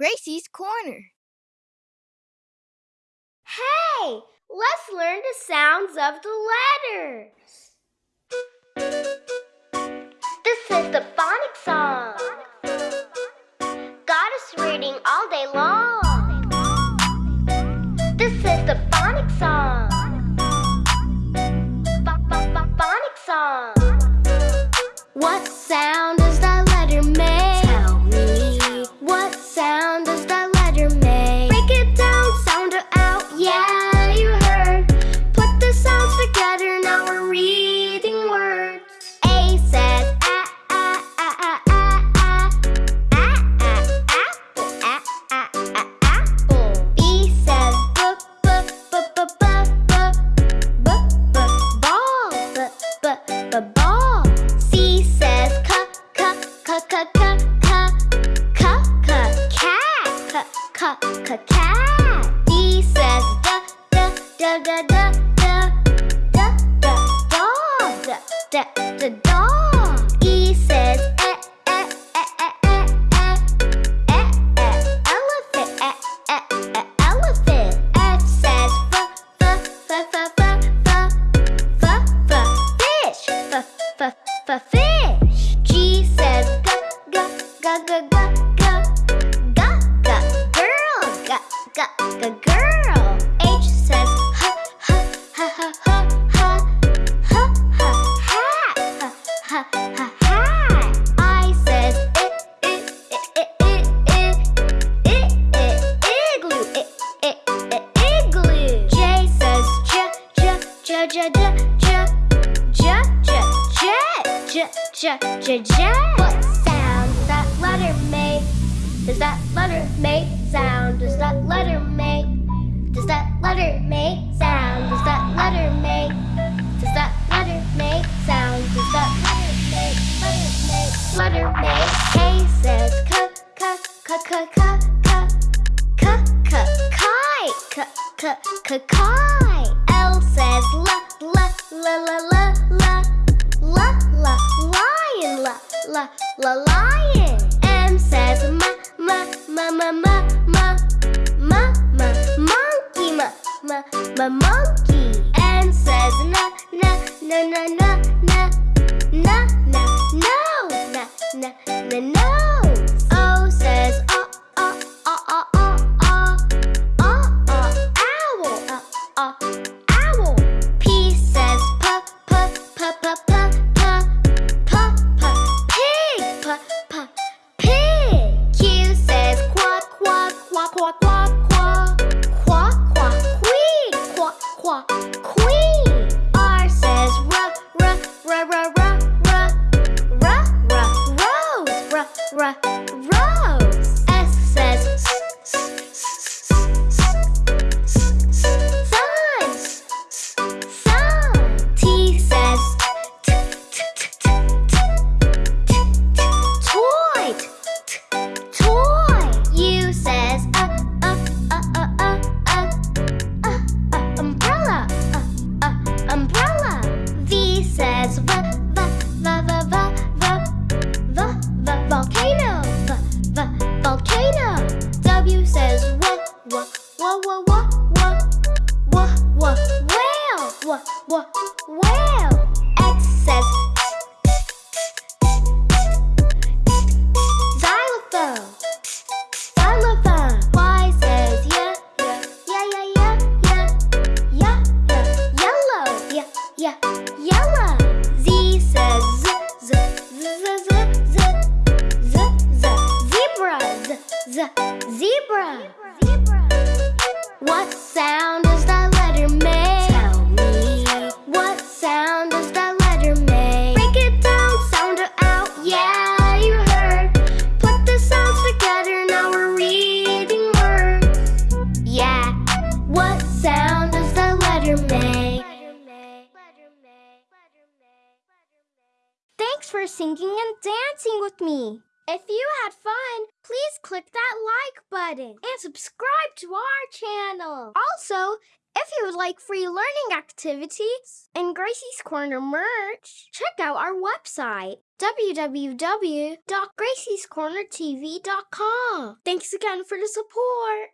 Gracie's Corner. Hey, let's learn the sounds of the letters. This is the cat. He says da da da da da. G g g g g g girl. G g g girl. H says h h h h h h h h hat. H h h hat. I says i i i i i i i igloo. I i i igloo. J says j j j j j j j j j j j j does that letter make? Does that letter make sound? Does that letter make? Does that letter make sound? Does that letter make? Does that letter make sound? Does that letter make? Letter make? Letter make? K says k k k k k k k k kite. K k k kite. L says l l l l l l La la lion la la la m monkey. N says n n n n n n n n no n n n nose. O says uh uh uh uh uh uh uh uh owl uh uh owl. P says pig pig. Q says quack quack quack quack quack 画空 What sound does that letter make? Tell me. What sound does that letter make? Break it down, sound it out. Yeah, you heard. Put the sounds together, now we're reading words. Yeah. What sound does that letter make? Thanks for singing and dancing with me. If you had fun, please click that like button. and subscribe to our channel. Also, if you would like free learning activities and Gracie's Corner merch, check out our website www.graciescornertv.com. Thanks again for the support.